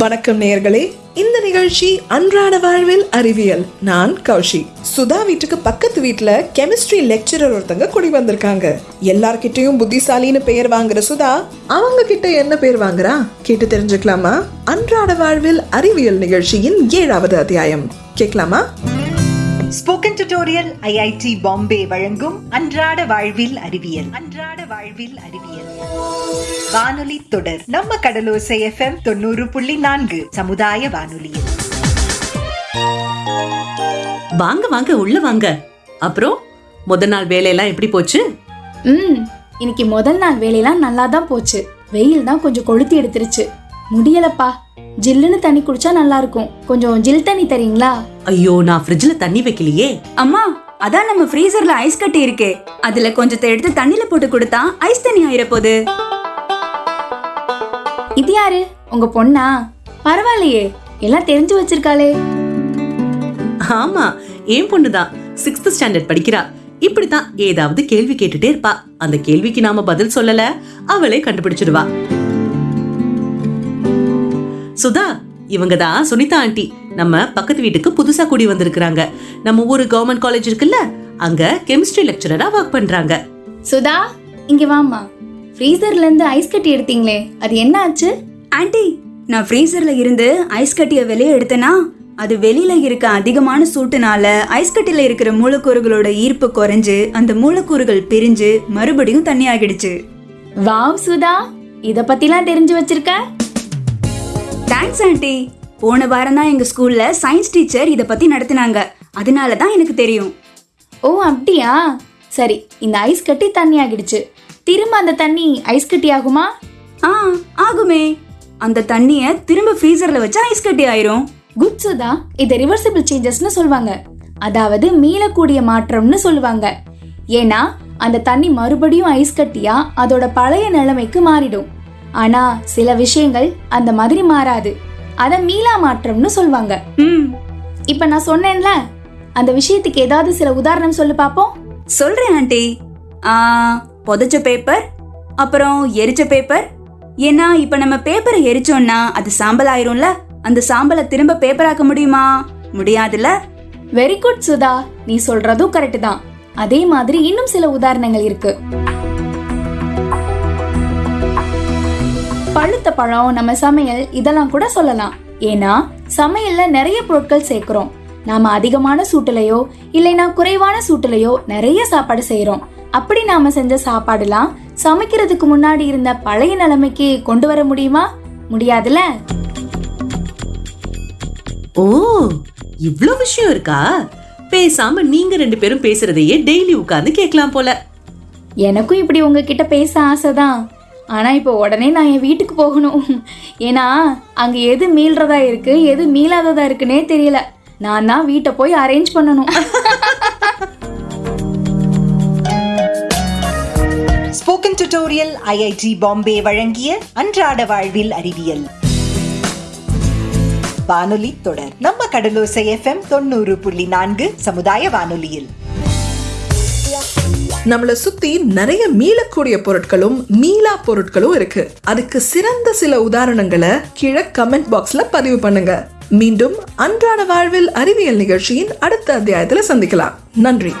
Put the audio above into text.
வணக்கம் நேயர்களே. இந்த நிகழ்ச்சி அன்றாட வாழ்வில் அறிவியல். நான் கௌஷி. சுதா வீட்டுக்கு பக்கத்து வீட்டுல கெமிஸ்ட்ரி லெக்சரர் ஒருத்தங்க குடி வந்திருக்காங்க. எல்லார்கிட்டயும் புத்திசாலின்னு பெயர் வாங்குற சுதா அவங்க கிட்ட என்ன பேர் வாங்குறா? கேட்டு தெரிஞ்சுக்கலாமா? அன்றாட வாழ்வில் அறிவியல் நிகழ்ச்சியின் ஏழாவது அத்தியாயம். கேட்கலாமா? ஸ்போக்கன் டியூட்டோரியல் ஐஐடி பாம்பே வழங்கும் அன்றாட வாழ்வில் அறிவியல். அன்றாட வாழ்வில் அறிவியல். வானொலி தொடர் நம்ம கடலோசை எஃப்எம் தொண்ணூறு புள்ளி நான்கு சமுதாய வானொலியில் வாங்க வாங்க உள்ள வாங்க. அப்புறம் முத நாள் வேலையெல்லாம் எப்படி போச்சு? ம் இன்னைக்கு முதல் நாள் வேலையெல்லாம் நல்லா தான் போச்சு. வெயில் தான் கொஞ்சம் கொளுத்தி எடுத்துருச்சு. முடியலப்பா. ஜில்லுன்னு தண்ணி குடிச்சா நல்லா இருக்கும் கொஞ்சம் ஜில் தண்ணி தரீங்களா? ஐயோ நான் ஃப்ரிட்ஜ்ல தண்ணி வைக்கலையே. அம்மா அதான் நம்ம ஃப்ரீசர்ல ஐஸ் கட்டி இருக்கே. அதுல கொஞ்சத்தை எடுத்து தண்ணில போட்டு கொடுத்தா ஐஸ் தண்ணி ஆயிர போகுது. இது யாரு? உங்க பொண்ணா? பரவாயில்லையே. எல்லாம் தெரிஞ்சு வச்சிருக்காளே. ஆமா என் பொண்ணுதான். சிக்ஸ்த் ஸ்டாண்டர்ட் படிக்கிறா. இப்படித்தான் ஏதாவது கேள்வி கேட்டுட்டே இருப்பா. அந்த கேள்விக்கு நாம பதில் சொல்லல. அவளே கண்டுபிடிச்சிடுவா. சுதா இவங்க தான் சுனிதா ஆண்டி. நம்ம பக்கத்து வீட்டுக்கு புதுசா கூடி வந்திருக்கிறாங்க. நம்ம ஊரு கவர்மெண்ட் காலேஜ் இருக்குல்ல அங்க கெமிஸ்ட்ரி லெக்சரரா ஒர்க் பண்றாங்க. சுதா இங்க வாம்மா. ஃப்ரீசர்ல இருந்து ஐஸ் கட்டி எடுத்தீங்களே அது என்ன ஆச்சு? ஆன்ட்டி நான் ஃப்ரீசர்ல இருந்து ஐஸ் கட்டிய வெளியே எடுத்தேனா அது வெளியில இருக்க அதிகமான சூட்டுனால ஐஸ் கட்டில இருக்கிற மூலக்கூறுகளோட ஈர்ப்பு குறைஞ்சு அந்த மூலக்கூறுகள் பிரிஞ்சு மறுபடியும் தண்ணி ஆகிடுச்சு. வாவ் சுதா இத பத்திலாம் தெரிஞ்சு வச்சிருக்க? தேங்க்ஸ் ஆன்ட்டி போன வாரம் தான் எங்க ஸ்கூல்ல சயின்ஸ் டீச்சர் இத பத்தி நடத்தினாங்க. அதனால தான் எனக்கு தெரியும். ஓ அப்படியா? சரி இந்த ஐஸ் கட்டி தண்ணி ஆகிடுச்சு. திரும்ப அந்த தண்ணி ஐஸ் கட்டி ஆகுமா? ஆ ஆகுமே. அந்த தண்ணிய திரும்ப ஃப்ரீசர்ல வச்சா ஐஸ் கட்டி ஆயிரும். குட் சுதா. இதை ரிவர்சிபிள் சேஞ்சஸ்னு சொல்லுவாங்க. அதாவது மீளக்கூடிய மாற்றம்னு சொல்லுவாங்க. ஏன்னா அந்த தண்ணி மறுபடியும் ஐஸ் கட்டியா அதோட பழைய நிலைமைக்கு மாறிடும். ஆனா சில விஷயங்கள் அந்த மாதிரி மாறாது. அத மீளா மாற்றம்னு சொல்லுவாங்க ம். இப்ப நான் சொன்னேன்ல அந்த விஷயத்துக்கு ஏதாவது சில உதாரணம் சொல்லு பாப்போம். சொல்றேன் ஆண்டி. ஆ புதைச்ச பேப்பர் அப்புறம் எரிச்ச பேப்பர் ஏன்னா இப்ப நம்ம பேப்பரை எரிச்சோம்னா அது சாம்பல் ஆயிரும்ல? அந்த சாம்பலை திரும்ப பேப்பராக்க முடியுமா? முடியாதுல்ல? Very good Sudha. நீ சொல்றதும் கரெக்ட் தான். அதே மாதிரி இன்னும் சில உதாரணங்கள் இருக்கு. பழுத்த பழம் நம்ம சமையல் இதெல்லாம் கூட சொல்லலாம். ஏன்னா சமையல்ல நிறைய பொருட்கள் சேர்க்கிறோம். நாம அதிகமான சூட்டுலையோ இல்லைனா குறைவான சூட்டுலையோ நிறைய சாப்பாடு செய்றோம் அப்படி நாம செஞ்ச சாப்பாடுலாம் சமைக்கிறதுக்கு முன்னாடி இருந்த பழைய நிலைமைக்கு கொண்டு வர முடியுமா? முடியாதுல ஓ இவ்ளோ விஷயம் இருக்கா? பேசாம நீங்க ரெண்டு பேரும் பேசுறதையே டெய்லி உட்கார்ந்து கேட்கலாம் போல. எனக்கும் இப்படி உங்ககிட்ட பேச ஆசைதான் ஆனால் இப்போ உடனே நான் என் வீட்டுக்கு போகணும். ஏன்னா அங்கே எது மீள்றதா இருக்கு எது மீளாததா இருக்குன்னே தெரியல. நான் தான் வீட்டை போய் அரேஞ்ச் பண்ணணும். ஸ்போக்கன் டியூட்டோரியல் ஐஐடி பாம்பே வழங்கிய அன்றாட வாழ்வில் அறிவியல். வானொலி தொடர். நம்ம கடலோசை எஃப்எம் தொண்ணூறு புள்ளி நான்கு சமுதாய வானொலியில். நம்மள சுத்தி நிறைய மீளக்கூடிய பொருட்களும் மீளா பொருட்களும் இருக்கு. அதுக்கு சிறந்த சில உதாரணங்களை கீழே கமெண்ட் பாக்ஸ்ல பதிவு பண்ணுங்க. மீண்டும் அன்றாட வாழ்வில் அறிவியல் நிகழ்ச்சியின் அடுத்த அத்தியாயத்துல சந்திக்கலாம். நன்றி.